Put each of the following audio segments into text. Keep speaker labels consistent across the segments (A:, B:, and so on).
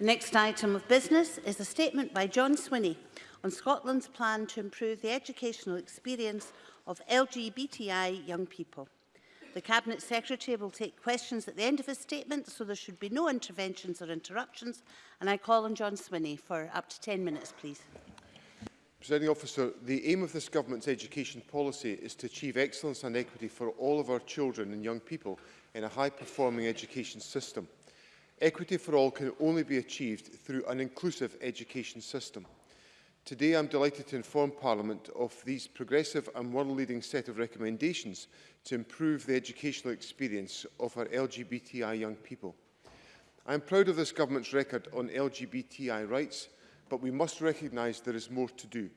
A: The next item of business is a statement by John Swinney on Scotland's plan to improve the educational experience of LGBTI young people. The Cabinet Secretary will take questions at the end of his statement, so there should be no interventions or interruptions. And I call on John Swinney for up to 10 minutes, please.
B: Presiding officer, the aim of this government's education policy is to achieve excellence and equity for all of our children and young people in a high-performing education system. Equity for all can only be achieved through an inclusive education system. Today I'm delighted to inform Parliament of these progressive and world-leading set of recommendations to improve the educational experience of our LGBTI young people. I am proud of this government's record on LGBTI rights, but we must recognise there is more to do.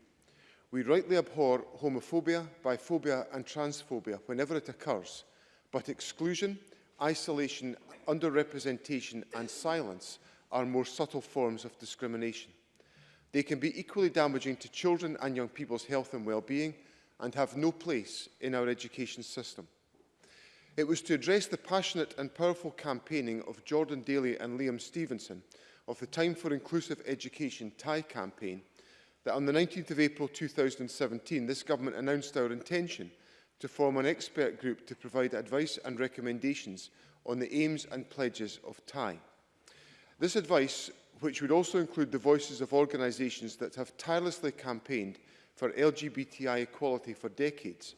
B: We rightly abhor homophobia, biphobia and transphobia whenever it occurs, but exclusion, isolation, underrepresentation and silence are more subtle forms of discrimination. They can be equally damaging to children and young people's health and well-being and have no place in our education system. It was to address the passionate and powerful campaigning of Jordan Daly and Liam Stevenson of the Time for Inclusive Education TIE campaign that on the 19th of April 2017 this government announced our intention – to form an expert group to provide advice and recommendations on the aims and pledges of TAI. This advice, which would also include the voices of organisations that have tirelessly campaigned for LGBTI equality for decades,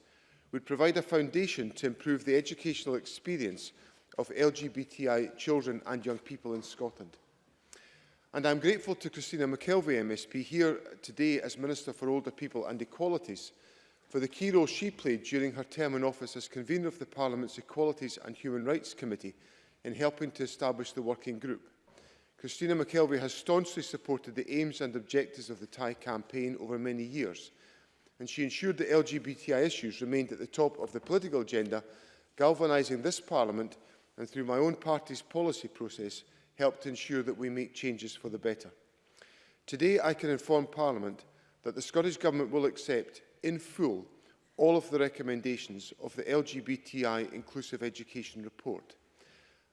B: would provide a foundation to improve the educational experience of LGBTI children and young people in Scotland. And I'm grateful to Christina McKelvey MSP here today as Minister for Older People and Equalities for the key role she played during her term in office as convener of the Parliament's Equalities and Human Rights Committee in helping to establish the working group. Christina McKelvey has staunchly supported the aims and objectives of the Thai campaign over many years, and she ensured that LGBTI issues remained at the top of the political agenda, galvanising this Parliament and through my own party's policy process helped ensure that we make changes for the better. Today I can inform Parliament that the Scottish Government will accept in full all of the recommendations of the LGBTI Inclusive Education Report.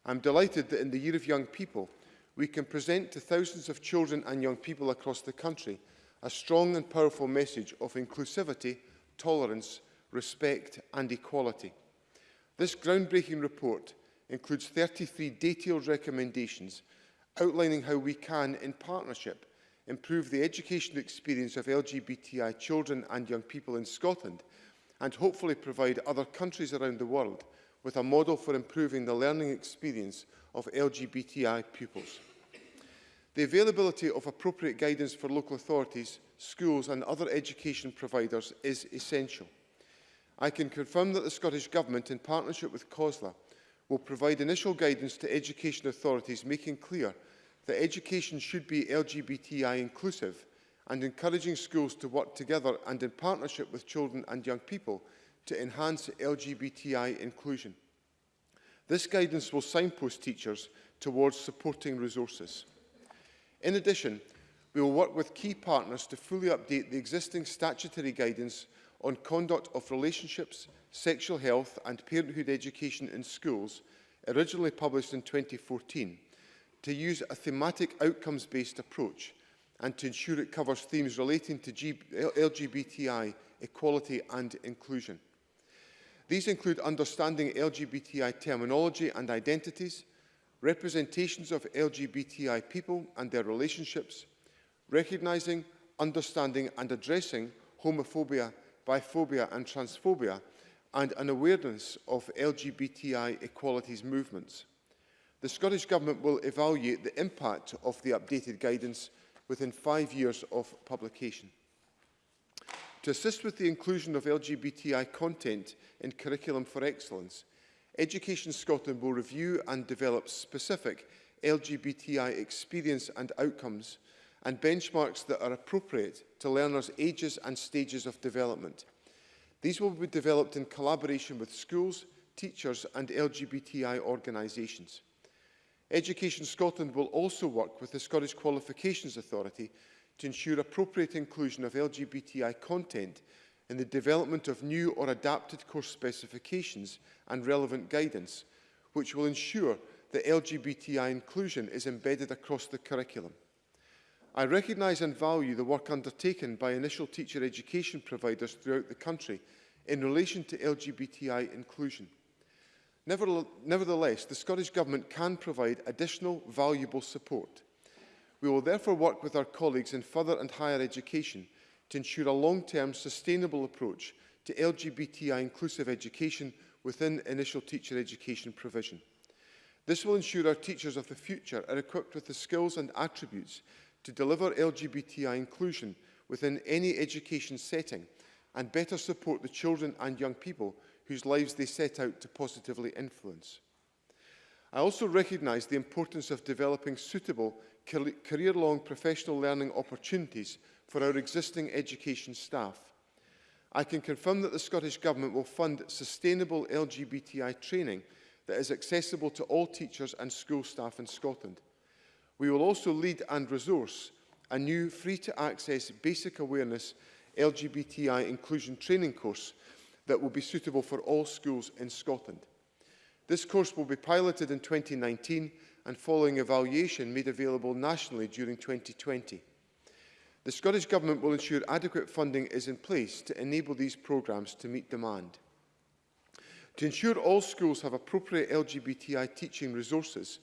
B: I'm delighted that in the Year of Young People, we can present to thousands of children and young people across the country a strong and powerful message of inclusivity, tolerance, respect and equality. This groundbreaking report includes 33 detailed recommendations outlining how we can, in partnership, improve the educational experience of LGBTI children and young people in Scotland, and hopefully provide other countries around the world with a model for improving the learning experience of LGBTI pupils. The availability of appropriate guidance for local authorities, schools and other education providers is essential. I can confirm that the Scottish Government, in partnership with COSLA, will provide initial guidance to education authorities, making clear that education should be LGBTI inclusive and encouraging schools to work together and in partnership with children and young people to enhance LGBTI inclusion. This guidance will signpost teachers towards supporting resources. In addition, we will work with key partners to fully update the existing statutory guidance on conduct of relationships, sexual health and parenthood education in schools, originally published in 2014, to use a thematic outcomes-based approach and to ensure it covers themes relating to G LGBTI equality and inclusion. These include understanding LGBTI terminology and identities, representations of LGBTI people and their relationships, recognizing, understanding and addressing homophobia, biphobia and transphobia, and an awareness of LGBTI equalities movements. The Scottish Government will evaluate the impact of the updated guidance within five years of publication. To assist with the inclusion of LGBTI content in Curriculum for Excellence, Education Scotland will review and develop specific LGBTI experience and outcomes and benchmarks that are appropriate to learners' ages and stages of development. These will be developed in collaboration with schools, teachers and LGBTI organisations. Education Scotland will also work with the Scottish Qualifications Authority to ensure appropriate inclusion of LGBTI content in the development of new or adapted course specifications and relevant guidance, which will ensure that LGBTI inclusion is embedded across the curriculum. I recognise and value the work undertaken by initial teacher education providers throughout the country in relation to LGBTI inclusion. Nevertheless, the Scottish Government can provide additional valuable support. We will therefore work with our colleagues in further and higher education to ensure a long-term sustainable approach to LGBTI inclusive education within initial teacher education provision. This will ensure our teachers of the future are equipped with the skills and attributes to deliver LGBTI inclusion within any education setting and better support the children and young people whose lives they set out to positively influence. I also recognise the importance of developing suitable career-long professional learning opportunities for our existing education staff. I can confirm that the Scottish Government will fund sustainable LGBTI training that is accessible to all teachers and school staff in Scotland. We will also lead and resource a new free-to-access basic awareness LGBTI inclusion training course that will be suitable for all schools in Scotland. This course will be piloted in 2019 and following evaluation made available nationally during 2020. The Scottish Government will ensure adequate funding is in place to enable these programmes to meet demand. To ensure all schools have appropriate LGBTI teaching resources,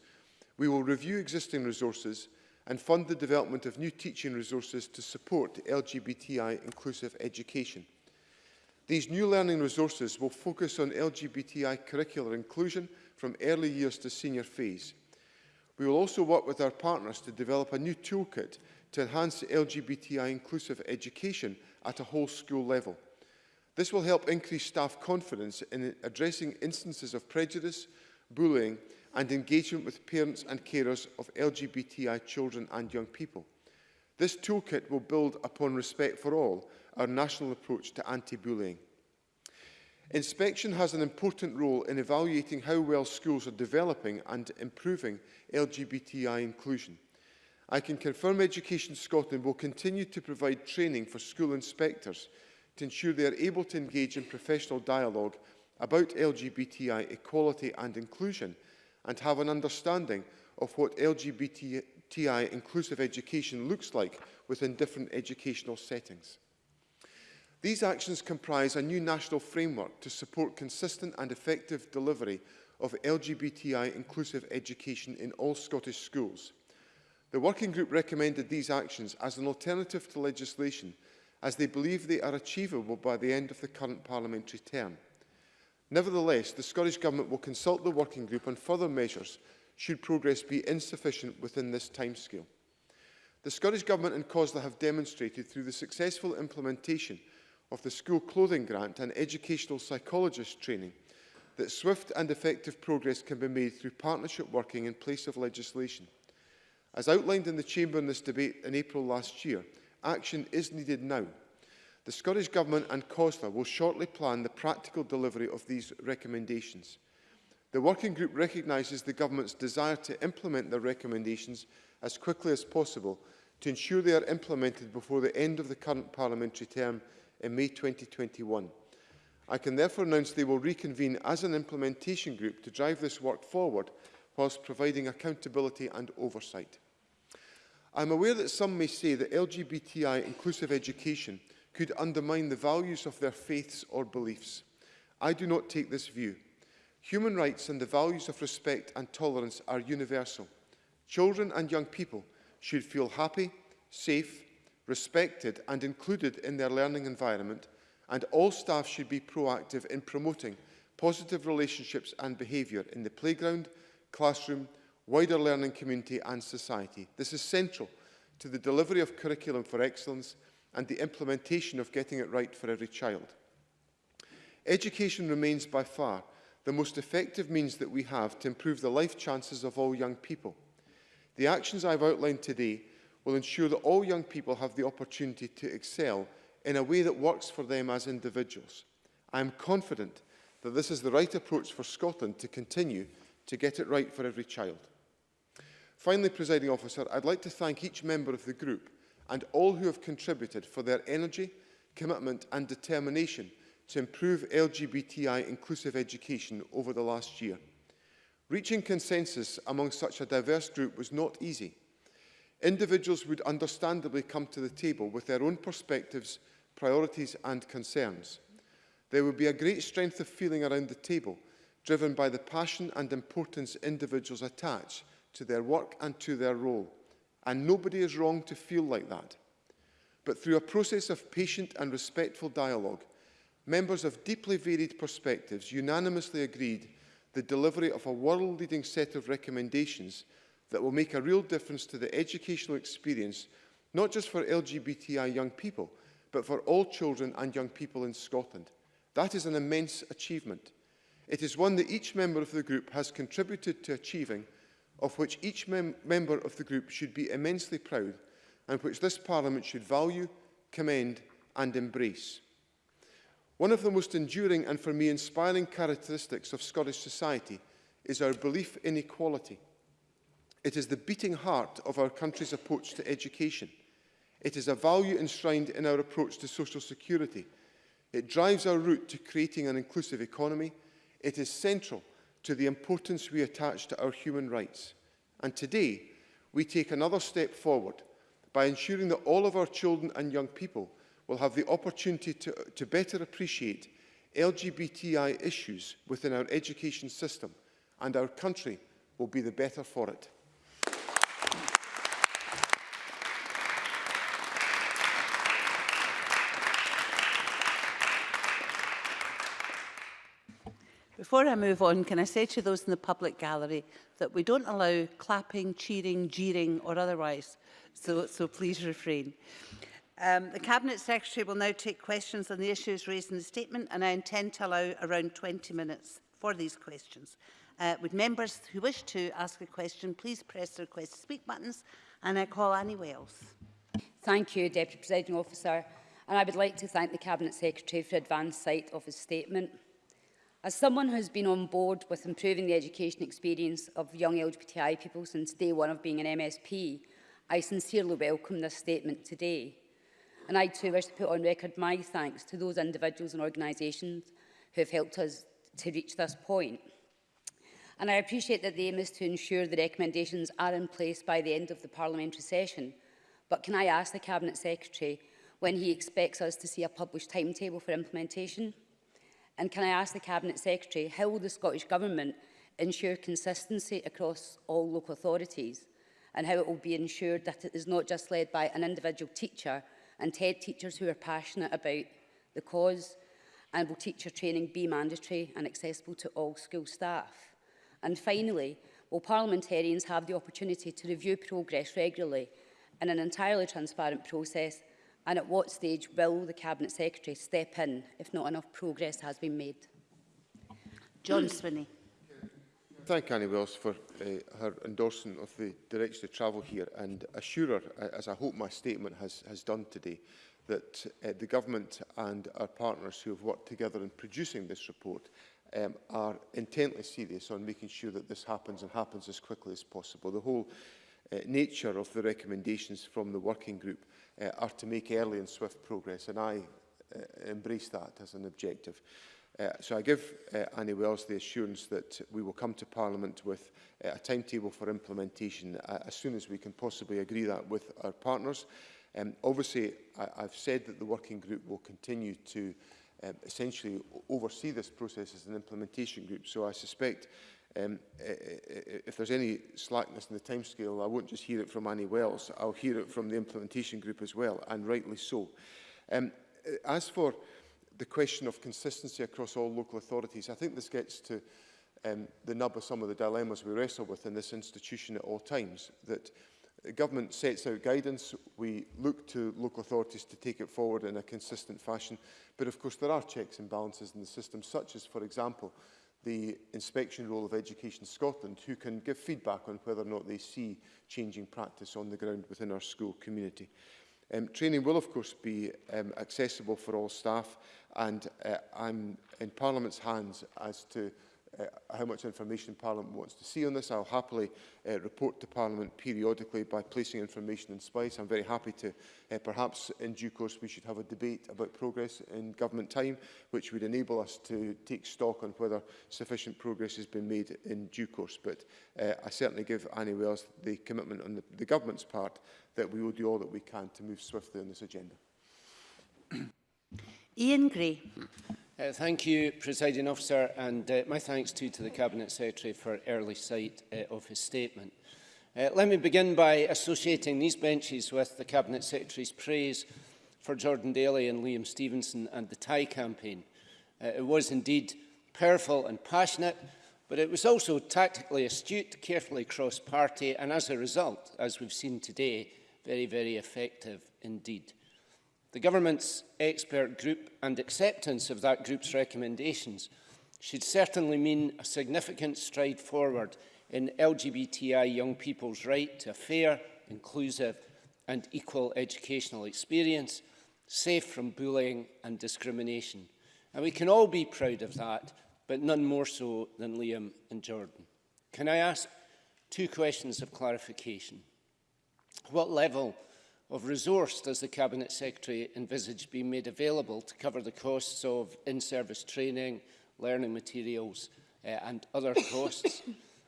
B: we will review existing resources and fund the development of new teaching resources to support LGBTI inclusive education. These new learning resources will focus on LGBTI curricular inclusion from early years to senior phase. We will also work with our partners to develop a new toolkit to enhance LGBTI inclusive education at a whole school level. This will help increase staff confidence in addressing instances of prejudice, bullying and engagement with parents and carers of LGBTI children and young people. This toolkit will build upon respect for all our national approach to anti-bullying. Inspection has an important role in evaluating how well schools are developing and improving LGBTI inclusion. I can confirm Education Scotland will continue to provide training for school inspectors to ensure they are able to engage in professional dialogue about LGBTI equality and inclusion and have an understanding of what LGBTI inclusive education looks like within different educational settings. These actions comprise a new national framework to support consistent and effective delivery of LGBTI inclusive education in all Scottish schools. The working group recommended these actions as an alternative to legislation as they believe they are achievable by the end of the current parliamentary term. Nevertheless, the Scottish Government will consult the working group on further measures should progress be insufficient within this timescale. The Scottish Government and COSLA have demonstrated through the successful implementation of the School Clothing Grant and educational psychologist training that swift and effective progress can be made through partnership working in place of legislation. As outlined in the Chamber in this debate in April last year, action is needed now. The Scottish Government and COSLA will shortly plan the practical delivery of these recommendations. The working group recognises the Government's desire to implement the recommendations as quickly as possible to ensure they are implemented before the end of the current parliamentary term in May 2021. I can therefore announce they will reconvene as an implementation group to drive this work forward whilst providing accountability and oversight. I'm aware that some may say that LGBTI inclusive education could undermine the values of their faiths or beliefs. I do not take this view. Human rights and the values of respect and tolerance are universal. Children and young people should feel happy, safe respected and included in their learning environment, and all staff should be proactive in promoting positive relationships and behaviour in the playground, classroom, wider learning community and society. This is central to the delivery of curriculum for excellence and the implementation of getting it right for every child. Education remains by far the most effective means that we have to improve the life chances of all young people. The actions I've outlined today will ensure that all young people have the opportunity to excel in a way that works for them as individuals. I am confident that this is the right approach for Scotland to continue to get it right for every child. Finally, presiding officer, I'd like to thank each member of the group and all who have contributed for their energy, commitment and determination to improve LGBTI inclusive education over the last year. Reaching consensus among such a diverse group was not easy, individuals would understandably come to the table with their own perspectives, priorities and concerns. There would be a great strength of feeling around the table, driven by the passion and importance individuals attach to their work and to their role. And nobody is wrong to feel like that. But through a process of patient and respectful dialogue, members of deeply varied perspectives unanimously agreed the delivery of a world-leading set of recommendations – that will make a real difference to the educational experience, not just for LGBTI young people, but for all children and young people in Scotland. That is an immense achievement. It is one that each member of the group has contributed to achieving, of which each mem member of the group should be immensely proud, and which this Parliament should value, commend and embrace. One of the most enduring and for me inspiring characteristics of Scottish society is our belief in equality – It is the beating heart of our country's approach to education. It is a value enshrined in our approach to social security. It drives our route to creating an inclusive economy. It is central to the importance we attach to our human rights. And today, we take another step forward by ensuring that all of our children and young people will have the opportunity to, to better appreciate LGBTI issues within our education system, and our country will be the better for it.
A: before I move on, can I say to those in the public gallery that we don't allow clapping, cheering, jeering or otherwise, so, so please refrain. Um, the Cabinet Secretary will now take questions on the issues raised in the statement and I intend to allow around 20 minutes for these questions. Uh, would members who wish to ask a question please press the request to speak buttons and I call Annie Wales.
C: Thank you, Deputy Presiding Officer. And I would like to thank the Cabinet Secretary for advance sight of his statement. As someone who has been on board with improving the education experience of young LGBTI people since day one of being an MSP, I sincerely welcome this statement today. And I too wish to put on record my thanks to those individuals and organisations who have helped us to reach this point. And I appreciate that the aim is to ensure the recommendations are in place by the end of the parliamentary session. But can I ask the Cabinet Secretary when he expects us to see a published timetable for implementation? And can I ask the Cabinet Secretary, how will the Scottish Government ensure consistency across all local authorities and how it will be ensured that it is not just led by an individual teacher and TED teachers who are passionate about the cause and will teacher training be mandatory and accessible to all school staff? And finally, will parliamentarians have the opportunity to review progress regularly in an entirely transparent process And at what stage will the Cabinet Secretary step in if not enough progress has been made?
A: John Swinney.
B: Thank Annie Wills for uh, her endorsement of the direction of travel here and assure her, as I hope my statement has, has done today, that uh, the government and our partners who have worked together in producing this report um, are intently serious on making sure that this happens and happens as quickly as possible. The whole uh, nature of the recommendations from the working group uh, are to make early and swift progress, and I uh, embrace that as an objective. Uh, so I give uh, Annie Wells the assurance that we will come to Parliament with uh, a timetable for implementation uh, as soon as we can possibly agree that with our partners. Um, obviously, I, I've said that the working group will continue to um, essentially oversee this process as an implementation group. So I suspect Um, if there's any slackness in the timescale, I won't just hear it from Annie Wells, I'll hear it from the implementation group as well, and rightly so. Um, as for the question of consistency across all local authorities, I think this gets to um, the nub of some of the dilemmas we wrestle with in this institution at all times, that the government sets out guidance, we look to local authorities to take it forward in a consistent fashion, but of course there are checks and balances in the system, such as, for example, the inspection role of Education Scotland, who can give feedback on whether or not they see changing practice on the ground within our school community. Um, training will, of course, be um, accessible for all staff, and uh, I'm in Parliament's hands as to uh, how much information Parliament wants to see on this. I'll happily uh, report to Parliament periodically by placing information in SPICE. I'm very happy to, uh, perhaps in due course, we should have a debate about progress in government time, which would enable us to take stock on whether sufficient progress has been made in due course. But uh, I certainly give Annie Wells the commitment on the, the government's part that we will do all that we can to move swiftly on this agenda.
A: Ian Gray.
D: Uh, thank you, Presiding Officer, and uh, my thanks too to the Cabinet Secretary for early sight uh, of his statement. Uh, let me begin by associating these benches with the Cabinet Secretary's praise for Jordan Daly and Liam Stevenson and the Thai campaign. Uh, it was indeed powerful and passionate, but it was also tactically astute, carefully cross-party, and as a result, as we've seen today, very, very effective indeed. The government's expert group and acceptance of that group's recommendations should certainly mean a significant stride forward in LGBTI young people's right to a fair, inclusive and equal educational experience, safe from bullying and discrimination. And we can all be proud of that, but none more so than Liam and Jordan. Can I ask two questions of clarification? What level of resource does the Cabinet Secretary envisage being made available to cover the costs of in-service training, learning materials uh, and other costs?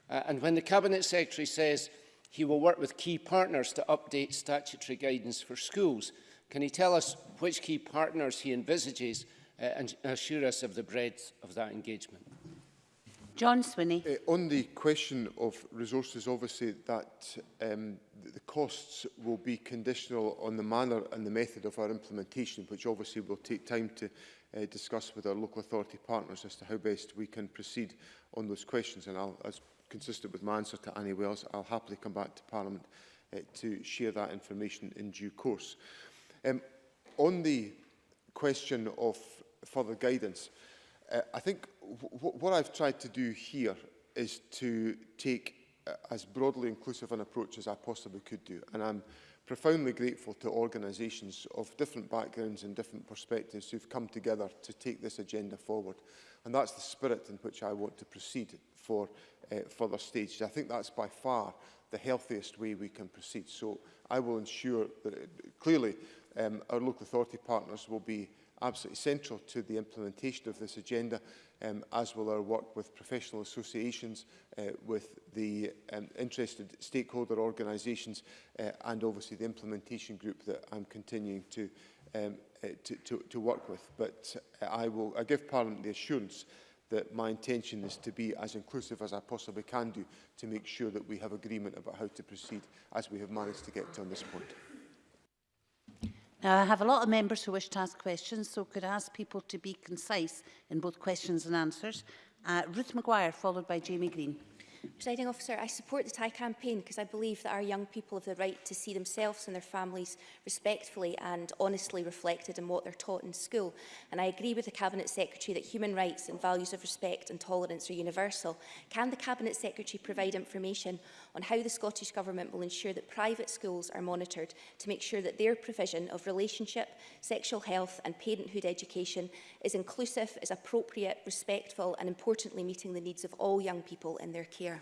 D: uh, and when the Cabinet Secretary says he will work with key partners to update statutory guidance for schools, can he tell us which key partners he envisages uh, and assure us of the breadth of that engagement?
A: John Swinney.
B: Uh, on the question of resources, obviously that um, the costs will be conditional on the manner and the method of our implementation, which obviously will take time to uh, discuss with our local authority partners as to how best we can proceed on those questions. And I'll, as consistent with my answer to Annie Wells, I'll happily come back to Parliament uh, to share that information in due course. Um, on the question of further guidance, uh, I think what I've tried to do here is to take uh, as broadly inclusive an approach as I possibly could do. And I'm profoundly grateful to organisations of different backgrounds and different perspectives who've come together to take this agenda forward. And that's the spirit in which I want to proceed for uh, further stages. I think that's by far the healthiest way we can proceed. So I will ensure that it, clearly um, our local authority partners will be absolutely central to the implementation of this agenda um, as will our work with professional associations, uh, with the um, interested stakeholder organisations uh, and obviously the implementation group that I'm continuing to, um, uh, to, to, to work with. But uh, I will I give Parliament the assurance that my intention is to be as inclusive as I possibly can do to make sure that we have agreement about how to proceed as we have managed to get to on this point.
A: Now, I have a lot of members who wish to ask questions, so could I ask people to be concise in both questions and answers. Uh, Ruth Maguire, followed by Jamie Green.
E: Presiding officer, I support the Thai campaign because I believe that our young people have the right to see themselves and their families respectfully and honestly reflected in what they're taught in school. And I agree with the Cabinet Secretary that human rights and values of respect and tolerance are universal. Can the Cabinet Secretary provide information on how the Scottish Government will ensure that private schools are monitored to make sure that their provision of relationship, sexual health and parenthood education is inclusive, is appropriate, respectful and importantly meeting the needs of all young people in their care?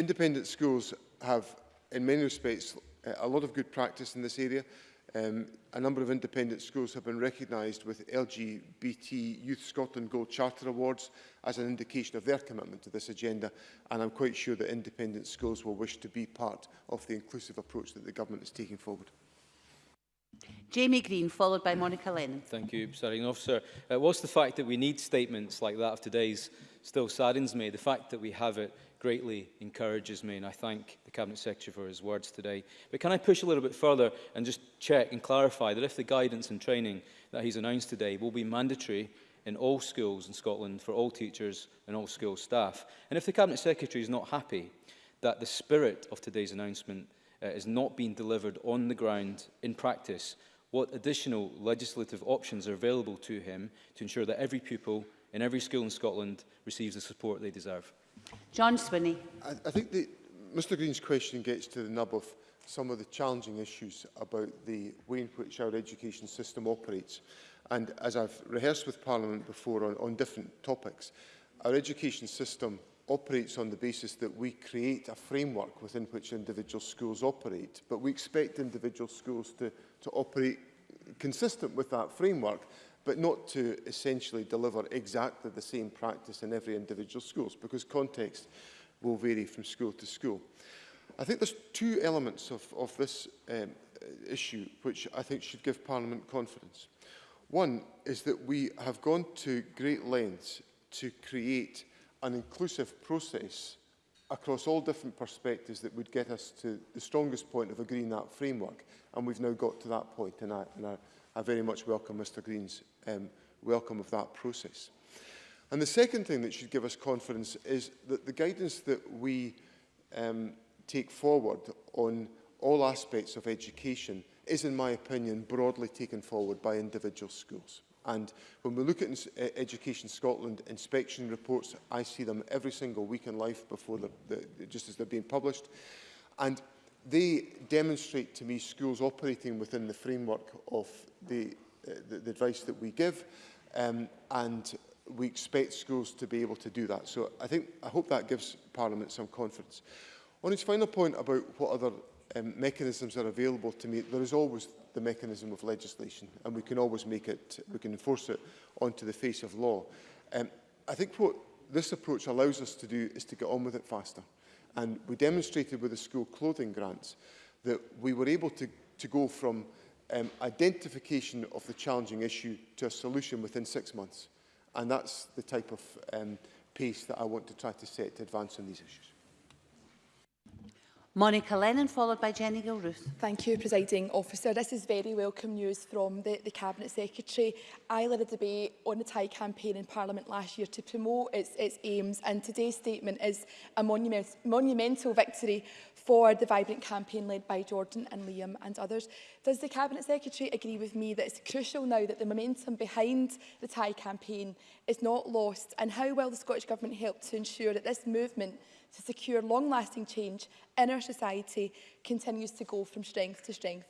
B: independent schools have, in many respects, a lot of good practice in this area. Um, a number of independent schools have been recognised with LGBT Youth Scotland Gold Charter Awards as an indication of their commitment to this agenda, and I'm quite sure that independent schools will wish to be part of the inclusive approach that the government is taking forward.
A: Jamie Green, followed by Monica Lennon.
F: Thank you, Presiding Officer. Uh, whilst the fact that we need statements like that of today's still saddens me, the fact that we have it greatly encourages me, and I thank the Cabinet Secretary for his words today. But can I push a little bit further and just check and clarify that if the guidance and training that he's announced today will be mandatory in all schools in Scotland for all teachers and all school staff, and if the Cabinet Secretary is not happy that the spirit of today's announcement uh, is not being delivered on the ground in practice, what additional legislative options are available to him to ensure that every pupil in every school in Scotland receives the support they deserve?
A: John Swinney.
B: I, I think the, Mr Green's question gets to the nub of some of the challenging issues about the way in which our education system operates. And as I've rehearsed with Parliament before on, on different topics, our education system operates on the basis that we create a framework within which individual schools operate, but we expect individual schools to, to operate consistent with that framework, but not to essentially deliver exactly the same practice in every individual schools, because context will vary from school to school. I think there's two elements of, of this um, issue which I think should give Parliament confidence. One is that we have gone to great lengths to create an inclusive process across all different perspectives that would get us to the strongest point of agreeing that framework. And we've now got to that point, and I, and I, I very much welcome Mr Green's um, welcome of that process. And the second thing that should give us confidence is that the guidance that we um, take forward on all aspects of education is, in my opinion, broadly taken forward by individual schools. And when we look at e- Education Scotland inspection reports, I see them every single week in life before the, the, just as they're being published. And they demonstrate to me schools operating within the framework of the, uh, the, the advice that we give. Um, and we expect schools to be able to do that. So I think I hope that gives Parliament some confidence. On his final point about what other um, mechanisms are available to me, there is always the mechanism of legislation and we can always make it, we can enforce it onto the face of law. Um, I think what this approach allows us to do is to get on with it faster. And we demonstrated with the school clothing grants that we were able to, to go from um, identification of the challenging issue to a solution within six months. And that's the type of um, pace that I want to try to set to advance on these issues.
A: Monica Lennon, followed by Jenny Gilruth.
G: Thank you, Presiding Officer. This is very welcome news from the, the Cabinet Secretary. I led a debate on the Thai campaign in Parliament last year to promote its, its aims, and today's statement is a monument, monumental victory for the vibrant campaign led by Jordan and Liam and others. Does the Cabinet Secretary agree with me that it's crucial now that the momentum behind the Thai campaign is not lost, and how will the Scottish Government help to ensure that this movement to secure long-lasting change in our society continues to go from strength to strength.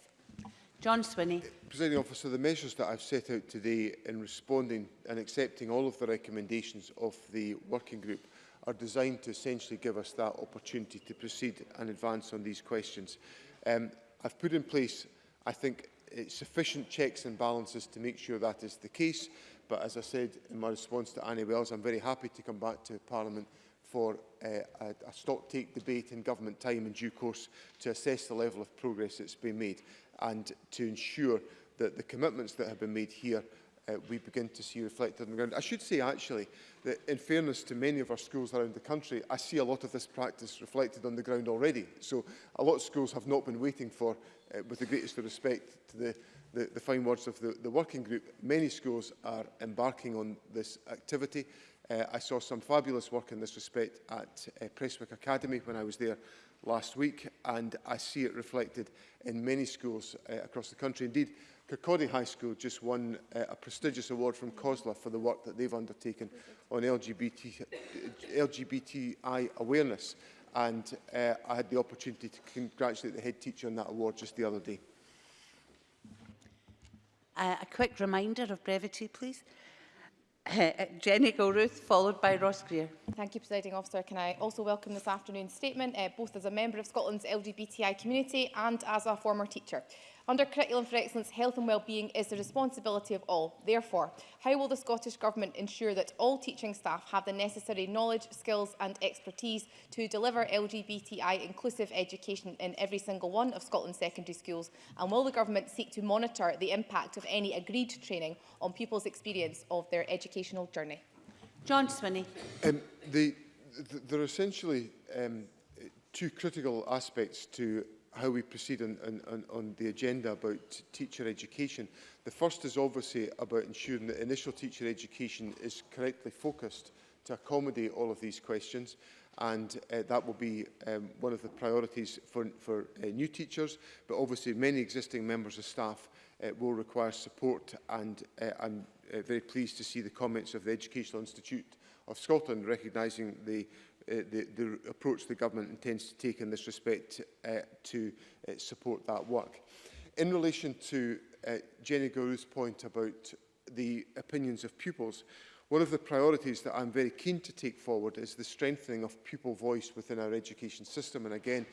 A: John Swinney.
B: Uh, Presiding officer, the measures that I've set out today in responding and accepting all of the recommendations of the working group are designed to essentially give us that opportunity to proceed and advance on these questions. Um, I've put in place, I think, uh, sufficient checks and balances to make sure that is the case. But as I said in my response to Annie Wells, I'm very happy to come back to Parliament for uh, a, a stock take debate in government time in due course to assess the level of progress that's been made and to ensure that the commitments that have been made here uh, we begin to see reflected on the ground. I should say actually that in fairness to many of our schools around the country, I see a lot of this practice reflected on the ground already. So a lot of schools have not been waiting for, uh, with the greatest of respect to the, the, the fine words of the, the working group, many schools are embarking on this activity. Uh, I saw some fabulous work in this respect at uh, Presswick Academy when I was there last week, and I see it reflected in many schools uh, across the country. Indeed, Kirkcaldy High School just won uh, a prestigious award from COSLA for the work that they've undertaken on LGBT, uh, LGBTI awareness. And uh, I had the opportunity to congratulate the head teacher on that award just the other day.
A: Uh, a quick reminder of brevity, please. Jenny e, Gilruth, followed by Ross Greer.
H: Thank you, Presiding Officer. Can I also welcome this afternoon's statement, uh, both as a member of Scotland's LGBTI community and as a former teacher. Under Curriculum for Excellence, health and wellbeing is the responsibility of all. Therefore, how will the Scottish Government ensure that all teaching staff have the necessary knowledge, skills and expertise to deliver LGBTI inclusive education in every single one of Scotland's secondary schools? And will the Government seek to monitor the impact of any agreed training on pupils' experience of their educational journey?
A: John Swinney.
B: Um, the, the, there are essentially um, two critical aspects to how we proceed on, on, on the agenda about teacher education. The first is obviously about ensuring that initial teacher education is correctly focused to accommodate all of these questions and uh, that will be um, one of the priorities for, for uh, new teachers but obviously many existing members of staff uh, will require support and uh, I'm uh, very pleased to see the comments of the Educational Institute of Scotland recognising the Uh, the, the approach the government intends to take in this respect uh, to uh, support that work. In relation to Jenny Guru's point about the opinions of pupils, one of the priorities that I'm very keen to take forward is the strengthening of pupil voice within our education system. And again,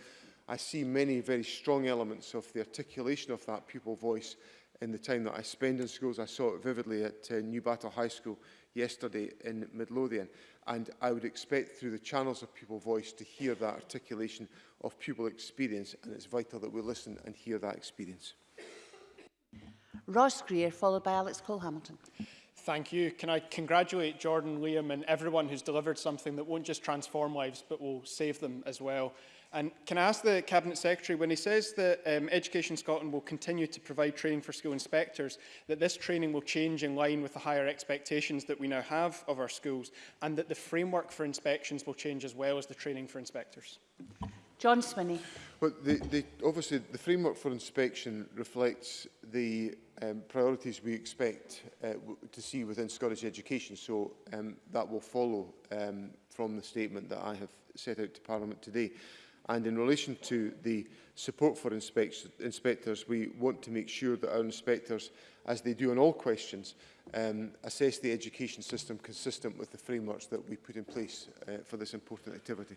B: I see many very strong elements of the articulation of that pupil voice in the time that I spend in schools. I saw it vividly at uh, New Battle High School yesterday in Midlothian. And I would expect through the channels of Pupil Voice to hear that articulation of pupil experience. And it's vital that we listen and hear that experience.
A: Ross Greer, followed by Alex Cole-Hamilton.
I: Thank you. Can I congratulate Jordan, Liam and everyone who's delivered something that won't just transform lives but will save them as well. And can I ask the Cabinet Secretary, when he says that um, Education Scotland will continue to provide training for school inspectors, that this training will change in line with the higher expectations that we now have of our schools, and that the framework for inspections will change as well as the training for inspectors?
A: John Swinney.
B: Well, the, the, obviously, the framework for inspection reflects the um, priorities we expect uh, to see within Scottish education. So um, that will follow um, from the statement that I have set out to Parliament today. And in relation to the support for inspect inspectors, we want to make sure that our inspectors, as they do on all questions, um, assess the education system consistent with the frameworks that we put in place uh, for this important activity.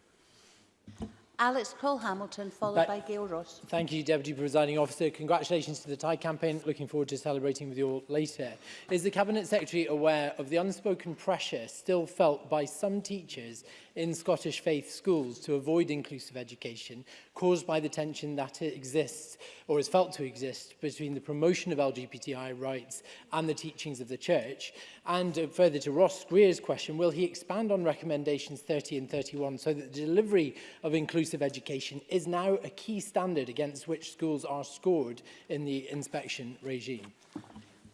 A: Alex Cole-Hamilton, followed
J: that,
A: by Gail Ross.
J: Thank you, Deputy Presiding Officer. Congratulations to the Thai campaign. Looking forward to celebrating with you all later. Is the Cabinet Secretary aware of the unspoken pressure still felt by some teachers in Scottish faith schools to avoid inclusive education caused by the tension that it exists or is felt to exist between the promotion of LGBTI rights and the teachings of the church. And uh, further to Ross Greer's question, will he expand on recommendations 30 and 31 so that the delivery of inclusive education is now a key standard against which schools are scored in the inspection regime?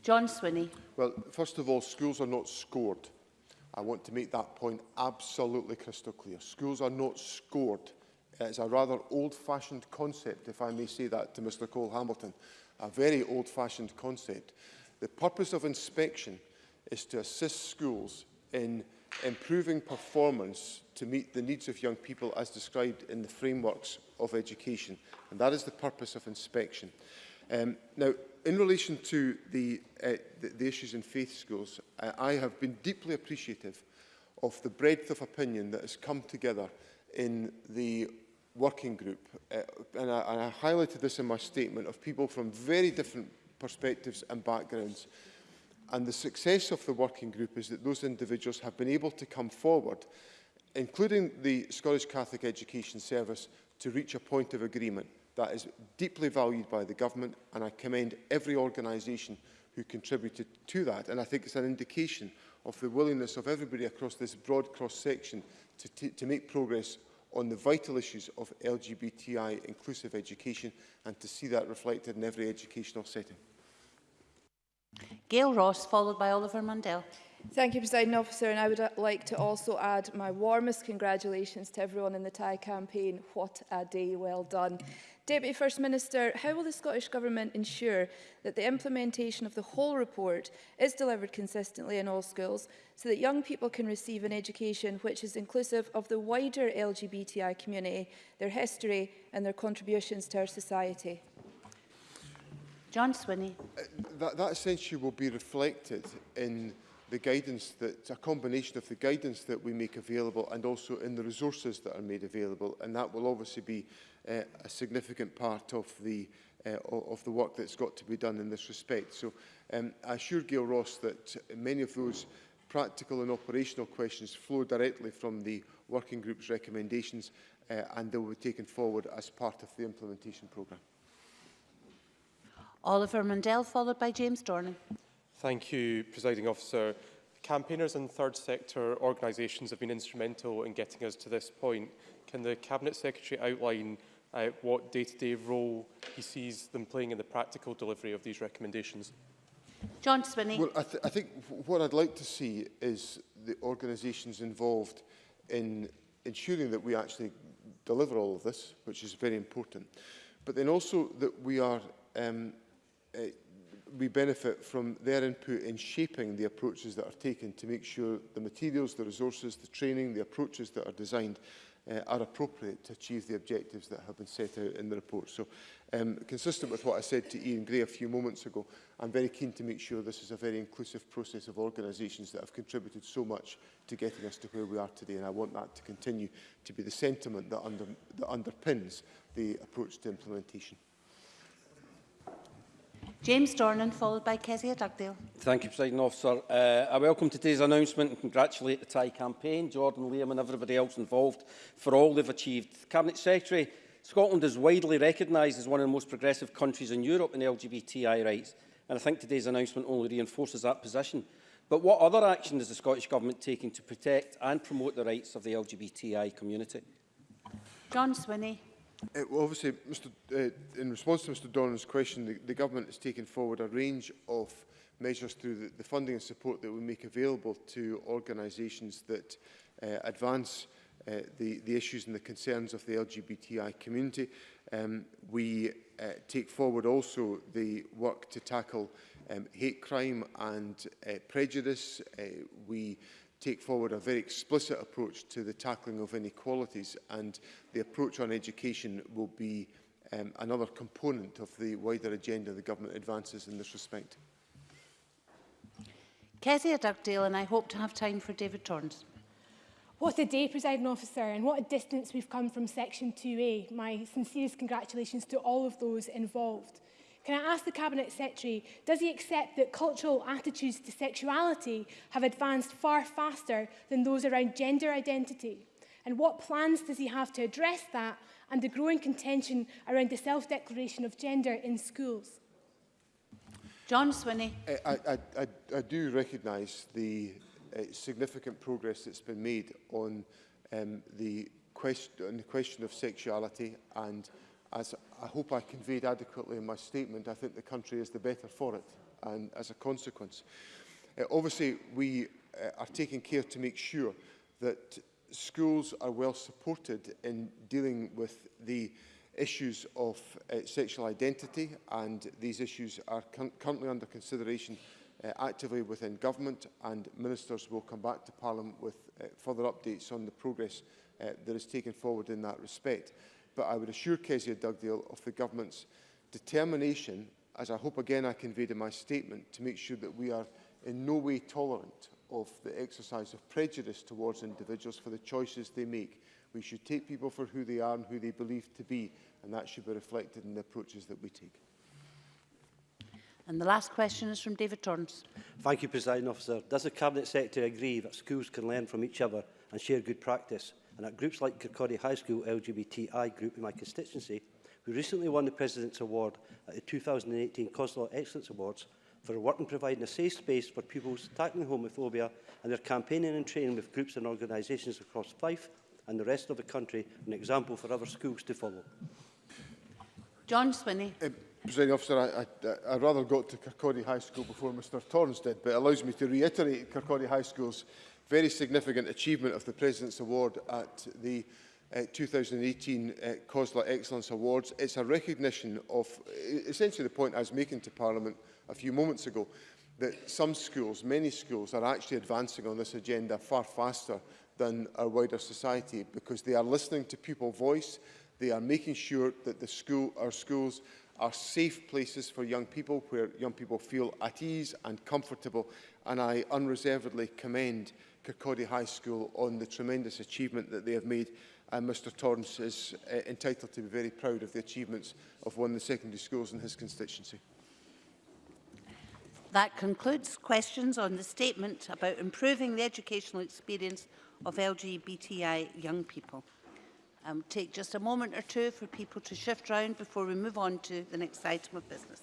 A: John Swinney.
B: Well, first of all, schools are not scored. I want to make that point absolutely crystal clear. Schools are not scored. It's a rather old-fashioned concept, if I may say that to Mr Cole Hamilton, a very old-fashioned concept. The purpose of inspection is to assist schools in improving performance to meet the needs of young people as described in the frameworks of education. And that is the purpose of inspection. Um, now, in relation to the, uh, the, the issues in faith schools, I, I have been deeply appreciative of the breadth of opinion that has come together in the working group. Uh, and, I, and I highlighted this in my statement of people from very different perspectives and backgrounds. And the success of the working group is that those individuals have been able to come forward, including the Scottish Catholic Education Service, to reach a point of agreement that is deeply valued by the government and I commend every organisation who contributed to that and I think it's an indication of the willingness of everybody across this broad cross-section to, to make progress on the vital issues of LGBTI inclusive education and to see that reflected in every educational setting.
A: Gail Ross, followed by Oliver Mundell.
G: Thank you, President Officer, and I would uh, like to also add my warmest congratulations to everyone in the TIE campaign. What a day, well done. Deputy First Minister, how will the Scottish Government ensure that the implementation of the whole report is delivered consistently in all schools so that young people can receive an education which is inclusive of the wider LGBTI community, their history and their contributions to our society?
A: John Swinney.
B: Uh, that, that essentially will be reflected in the guidance that a combination of the guidance that we make available and also in the resources that are made available and that will obviously be Uh, a significant part of the uh, of the work that's got to be done in this respect. So um, I assure Gail Ross that many of those practical and operational questions flow directly from the working group's recommendations uh, and they will be taken forward as part of the implementation programme.
A: Oliver Mundell, followed by James Dornan.
K: Thank you, Presiding Officer. Campaigners and third sector organisations have been instrumental in getting us to this point. Can the Cabinet Secretary outline uh, what day-to-day -day role he sees them playing in the practical delivery of these recommendations.
A: John Swinney.
B: Well, I, th I think what I'd like to see is the organisations involved in ensuring that we actually deliver all of this, which is very important. But then also that we are um, uh, we benefit from their input in shaping the approaches that are taken to make sure the materials, the resources, the training, the approaches that are designed uh, are appropriate to achieve the objectives that have been set out in the report. So, um, consistent with what I said to Ian Gray a few moments ago, I'm very keen to make sure this is a very inclusive process of organisations that have contributed so much to getting us to where we are today, and I want that to continue to be the sentiment that, under, that underpins the approach to implementation.
A: James Dornan, followed by Kezia Dugdale.
L: Thank you, President Officer. Uh, I welcome today's announcement and congratulate the Thai campaign, Jordan Liam and everybody else involved for all they've achieved. Cabinet Secretary, Scotland is widely recognised as one of the most progressive countries in Europe in LGBTI rights, and I think today's announcement only reinforces that position. But what other action is the Scottish Government taking to protect and promote the rights of the LGBTI community?
A: John Swinney.
B: Uh, well, obviously, Mr. Uh, in response to Mr. Dornan's question, the, the government has taken forward a range of measures through the, the funding and support that we make available to organisations that uh, advance uh, the, the issues and the concerns of the LGBTI community. Um, we uh, take forward also the work to tackle um, hate crime and uh, prejudice. Uh, we take forward a very explicit approach to the tackling of inequalities and the approach on education will be um, another component of the wider agenda the government advances in this respect.
A: Kezia Dugdale and I hope to have time for David Torrance.
M: What a day, President officer, and what a distance we've come from Section 2A. My sincerest congratulations to all of those involved. Can I ask the Cabinet Secretary, does he accept that cultural attitudes to sexuality have advanced far faster than those around gender identity? And what plans does he have to address that and the growing contention around the self-declaration of gender in schools?
A: John Swinney.
B: Uh, I, I, I, I do recognise the uh, significant progress that's been made on, um, the, question, on the question of sexuality and as I hope I conveyed adequately in my statement, I think the country is the better for it and as a consequence. Uh, obviously, we uh, are taking care to make sure that schools are well supported in dealing with the issues of uh, sexual identity and these issues are currently under consideration uh, actively within government and ministers will come back to Parliament with uh, further updates on the progress uh, that is taken forward in that respect but I would assure Kezia Dugdale of the Government's determination, as I hope again I conveyed in my statement, to make sure that we are in no way tolerant of the exercise of prejudice towards individuals for the choices they make. We should take people for who they are and who they believe to be, and that should be reflected in the approaches that we take.
A: And the last question is from David Torrance.
N: Thank you, President Officer. Does the Cabinet Secretary agree that schools can learn from each other and share good practice? and at groups like Kirkcaldy High School LGBTI group in my constituency, who recently won the President's Award at the 2018 Coslaw Excellence Awards for her work in providing a safe space for pupils tackling homophobia and their campaigning and training with groups and organisations across Fife and the rest of the country, an example for other schools to follow.
A: John Swinney.
B: Uh, Presiding officer, I, I, I rather got to Kirkcaldy High School before Mr Torrance did, but it allows me to reiterate Kirkcaldy High School's very significant achievement of the President's Award at the uh, 2018 uh, COSLA Excellence Awards. It's a recognition of e-, essentially the point I was making to Parliament a few moments ago, that some schools, many schools, are actually advancing on this agenda far faster than our wider society because they are listening to people's voice, they are making sure that the school, our schools are safe places for young people where young people feel at ease and comfortable and I unreservedly commend Kirkcaldy High School on the tremendous achievement that they have made and Mr Torrance is uh, entitled to be very proud of the achievements of one of the secondary schools in his constituency.
A: That concludes questions on the statement about improving the educational experience of LGBTI young people. um, take just a moment or two for people to shift round before we move on to the next item of business.